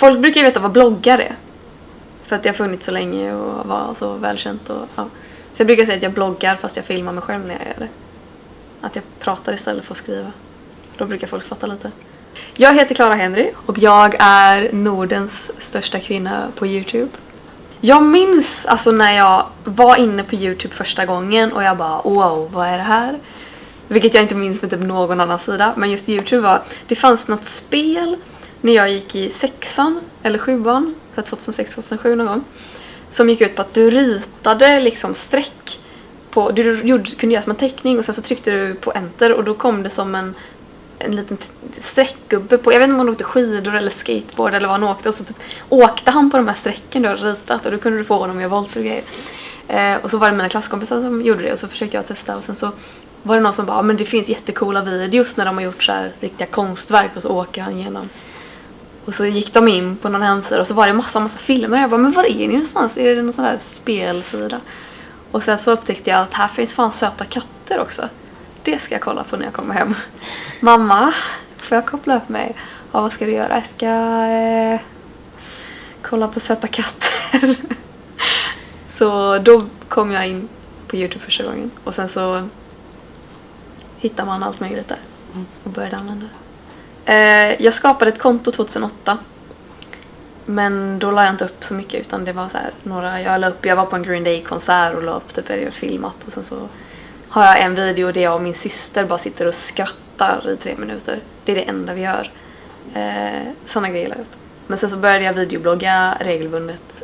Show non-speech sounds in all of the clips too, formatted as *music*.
folk brukar ju veta vad bloggar är. För att det har funnits så länge och var så välkänt och ja. Så jag brukar säga att jag bloggar fast jag filmar mig själv när jag gör det. Att jag pratar istället för att skriva. Då brukar folk fatta lite. Jag heter Clara Henry och jag är Nordens största kvinna på Youtube. Jag minns alltså när jag var inne på Youtube första gången och jag bara wow, vad är det här? Vilket jag inte minns med typ någon annan sida. Men just Youtube var, det fanns något spel när jag gick i sexan eller sjuan, 2006-2007 någon gång. Som gick ut på att du ritade liksom streck på, du gjorde, kunde göra som en teckning och sen så tryckte du på enter och då kom det som en en liten streckgubbe på, jag vet inte om han åkte skidor eller skateboard eller vad han åkte och så typ åkte han på de här strecken du har ritat och då kunde du få honom att göra volter och grejer. Eh, och så var det mina klasskompisar som gjorde det och så försökte jag testa och sen så var det någon som bara men det finns jättekola videos när de har gjort så här riktiga konstverk och så åker han igenom. Och så gick de in på någon hemsida och så var det massa massa filmer jag bara men var är ni någonstans? Är det någon sån där spelsida? Och sen så upptäckte jag att här finns fan söta katter också. Det ska jag kolla på när jag kommer hem. Mamma, får jag koppla upp mig? Ja, vad ska du göra? Jag ska eh, kolla på söta katter. *laughs* så då kom jag in på Youtube första gången. Och sen så hittar man allt möjligt där och började använda det. Eh, jag skapade ett konto 2008. Men då la jag inte upp så mycket utan det var så här, några, jag la upp, jag var på en Green Day konsert och la upp typ jag filmat och sen så har jag en video där jag och min syster bara sitter och skrattar i tre minuter. Det är det enda vi gör. Eh, sådana grejer la jag upp. Men sen så började jag videoblogga regelbundet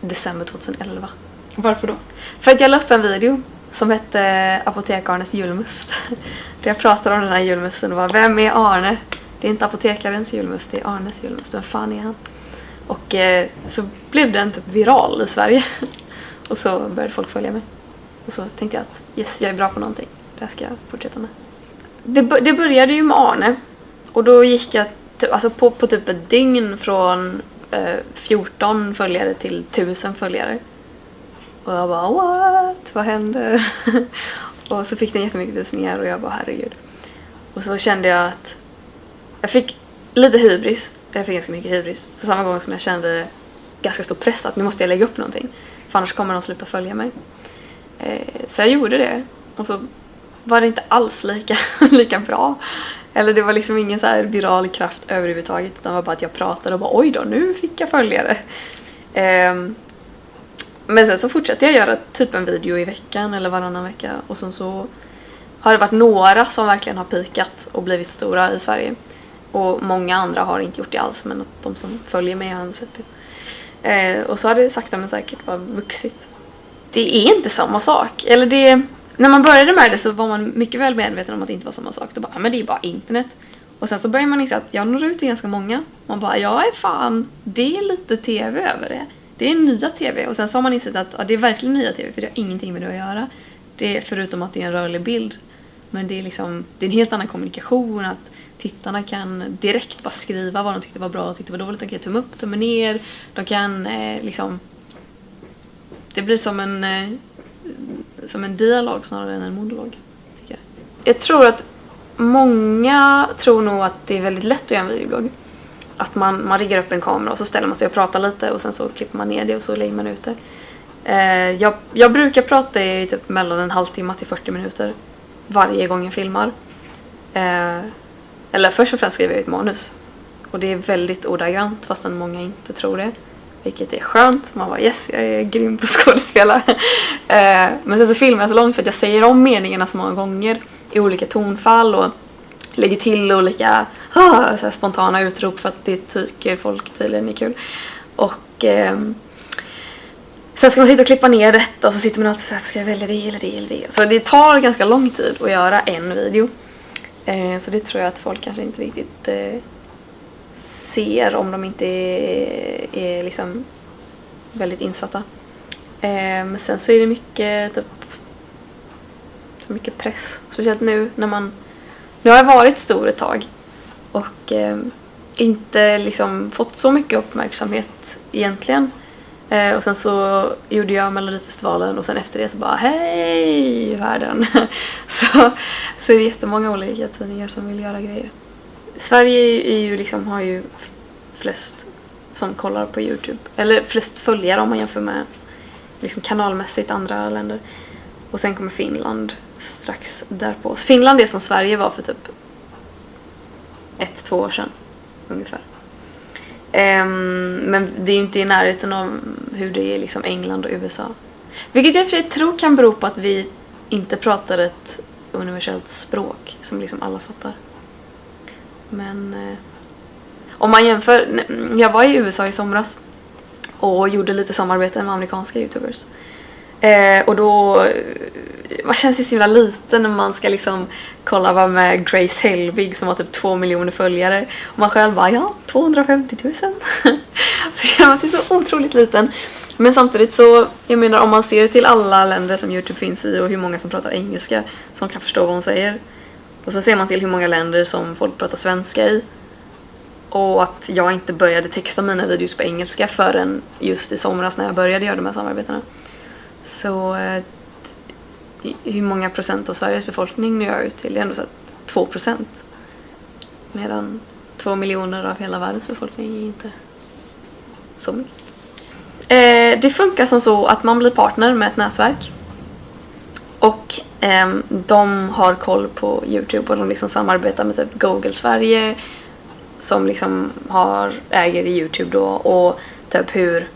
december 2011. Varför då? För att jag la upp en video som hette Apotek-Arnes julmust. *laughs* Där jag pratade om den här julmusten och var Vem är Arne? Det är inte apotekarens julmust, det är Arnes julmust. Vem fan är han? Och eh, så blev den typ viral i Sverige. *laughs* och så började folk följa mig. Och så tänkte jag att yes, jag är bra på någonting. Det här ska jag fortsätta med. Det, det började ju med Arne. Och då gick jag alltså på, på typ ett dygn från eh, 14 följare till 1000 följare. Och jag bara what? Vad händer? *laughs* och så fick den jättemycket visningar och jag bara herregud. Och så kände jag att jag fick lite hybris. Jag fick ganska mycket hybris. På samma gång som jag kände ganska stor press att nu måste jag lägga upp någonting. För annars kommer de sluta följa mig. Eh, så jag gjorde det. Och så var det inte alls lika, *laughs* lika bra. Eller det var liksom ingen så här viral kraft överhuvudtaget utan det var bara att jag pratade och bara oj då, nu fick jag följare. Ehm, men sen så fortsatte jag göra typ en video i veckan eller varannan vecka och sen så har det varit några som verkligen har pikat och blivit stora i Sverige. Och många andra har inte gjort det alls men att de som följer mig har ändå sett det. Eh, och så har det sakta men säkert bara vuxit det är inte samma sak. Eller det, när man började med det så var man mycket väl medveten om att det inte var samma sak. Då bara, men det är bara internet. Och sen så börjar man inse att jag når ut till ganska många. Man bara, jag är fan, det är lite tv över det. Det är nya tv. Och sen så har man insett att ja, det är verkligen nya tv för det har ingenting med det att göra. Det är förutom att det är en rörlig bild. Men det är liksom, det är en helt annan kommunikation. Att tittarna kan direkt bara skriva vad de tyckte var bra och tyckte var dåligt. De kan tumma upp, tumma ner. De kan eh, liksom det blir som en, eh, som en dialog snarare än en monolog. Tycker jag. jag tror att många tror nog att det är väldigt lätt att göra en videoblogg. Att man, man riggar upp en kamera och så ställer man sig och pratar lite och sen så klipper man ner det och så lägger man ut det. Eh, jag, jag brukar prata i typ mellan en halvtimme till 40 minuter varje gång jag filmar. Eh, eller först och främst skriver jag ett manus. Och det är väldigt ordagrant fastän många inte tror det. Vilket är skönt. Man bara yes, jag är grym på *laughs* skådespela. eh, men sen så filmar jag så långt för att jag säger om meningarna så många gånger i olika tonfall och lägger till olika ah, så spontana utrop för att det tycker folk tydligen är kul. Och eh, sen ska man sitta och klippa ner detta och så sitter man alltid så här, ska jag välja det eller det eller det? Så det tar ganska lång tid att göra en video. Eh, så det tror jag att folk kanske inte riktigt eh, ser om de inte är, är liksom väldigt insatta. Eh, men sen så är det mycket typ mycket press. Speciellt nu när man... Nu har jag varit stor ett tag och eh, inte liksom fått så mycket uppmärksamhet egentligen. Eh, och sen så gjorde jag Melodifestivalen och sen efter det så bara hej världen. *laughs* så, så är det jättemånga olika tidningar som vill göra grejer. Sverige är ju liksom, har ju flest som kollar på Youtube. Eller flest följare om man jämför med liksom kanalmässigt andra länder. Och sen kommer Finland strax därpå. Så Finland är som Sverige var för typ ett, två år sedan ungefär. Um, men det är ju inte i närheten av hur det är i liksom England och USA. Vilket jag i och för sig tror kan bero på att vi inte pratar ett universellt språk som liksom alla fattar. Men eh, om man jämför, jag var i USA i somras och gjorde lite samarbete med amerikanska youtubers. Eh, och då, man känns ju så himla liten när man ska liksom kolla vad med Grace Helbig som har typ två miljoner följare. Och man själv bara, ja, 250 000. *laughs* så känner man sig så otroligt liten. Men samtidigt så, jag menar om man ser till alla länder som Youtube finns i och hur många som pratar engelska som kan förstå vad hon säger. Och sen ser man till hur många länder som folk pratar svenska i. Och att jag inte började texta mina videos på engelska förrän just i somras när jag började göra de här samarbetena. Så eh, hur många procent av Sveriges befolkning når jag ut till? Det är ändå så att 2 procent. Medan 2 miljoner av hela världens befolkning är inte så mycket. Eh, det funkar som så att man blir partner med ett nätverk. Och eh, de har koll på Youtube och de liksom samarbetar med typ Google Sverige som liksom har, äger Youtube då och typ hur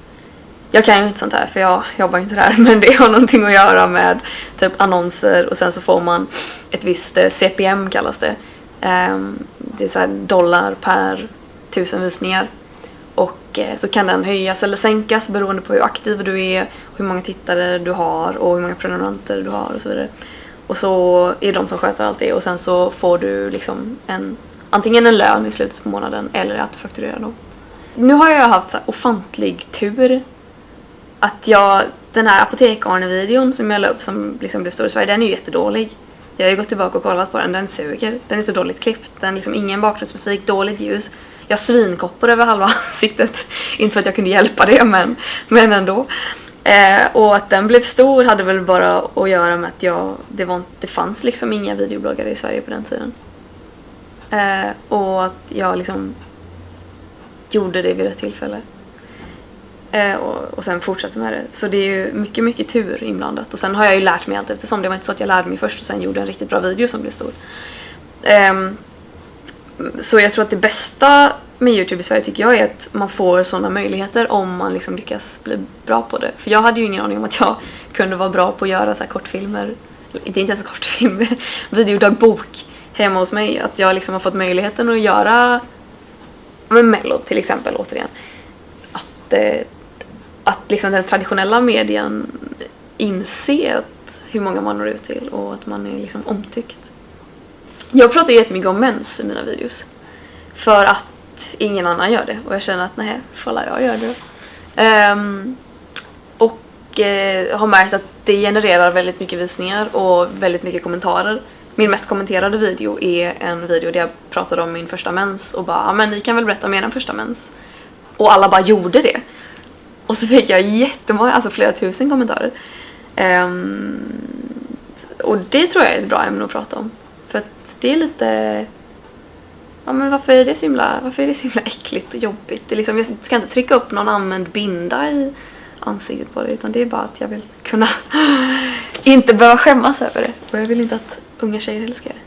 jag kan ju inte sånt här för jag jobbar inte där *laughs* men det har någonting att göra med typ annonser och sen så får man ett visst eh, CPM kallas det. Ehm, det är så dollar per tusen visningar. Och eh, så kan den höjas eller sänkas beroende på hur aktiv du är, hur många tittare du har och hur många prenumeranter du har och så vidare. Och så är det de som sköter allt det och sen så får du liksom en antingen en lön i slutet på månaden eller att du fakturerar dem. Nu har jag haft så ofantlig tur att jag, den här apotek-Arne-videon som jag la upp som liksom blev stor i Sverige, den är ju jättedålig. Jag har ju gått tillbaka och kollat på den, den suger. Den är så dåligt klippt, den är liksom ingen bakgrundsmusik, dåligt ljus. Jag har svinkoppor över halva *laughs* ansiktet. Inte för att jag kunde hjälpa det, men, men ändå. Eh, och att den blev stor hade väl bara att göra med att jag, det, var, det fanns liksom inga videobloggare i Sverige på den tiden. Eh, och att jag liksom gjorde det vid rätt tillfälle. Eh, och, och sen fortsätter med det. Så det är ju mycket, mycket tur inblandat. Och sen har jag ju lärt mig allt eftersom. Det var inte så att jag lärde mig först och sen gjorde en riktigt bra video som blev stor. Eh, så jag tror att det bästa med Youtube i Sverige tycker jag är att man får sådana möjligheter om man liksom lyckas bli bra på det. För jag hade ju ingen aning om att jag *laughs* kunde vara bra på att göra så här kortfilmer. Inte ens kortfilmer, *laughs* videodagbok hemma hos mig. Att jag liksom har fått möjligheten att göra med Mello till exempel återigen. Att, eh, att liksom den traditionella medien inser hur många man når ut till och att man är liksom omtyckt. Jag pratar jättemycket om mens i mina videos. För att ingen annan gör det och jag känner att nej, får jag gör det. Um, och uh, har märkt att det genererar väldigt mycket visningar och väldigt mycket kommentarer. Min mest kommenterade video är en video där jag pratade om min första mens och bara men ni kan väl berätta mer er första mens. Och alla bara gjorde det. Och så fick jag jättemånga, alltså flera tusen kommentarer. Um, och det tror jag är ett bra ämne att prata om. För att det är lite... Ja men varför är det så himla, varför är det så himla äckligt och jobbigt? Det är liksom, jag ska inte trycka upp någon använd binda i ansiktet på det utan det är bara att jag vill kunna *laughs* inte behöva skämmas över det. Och jag vill inte att unga tjejer heller ska göra det.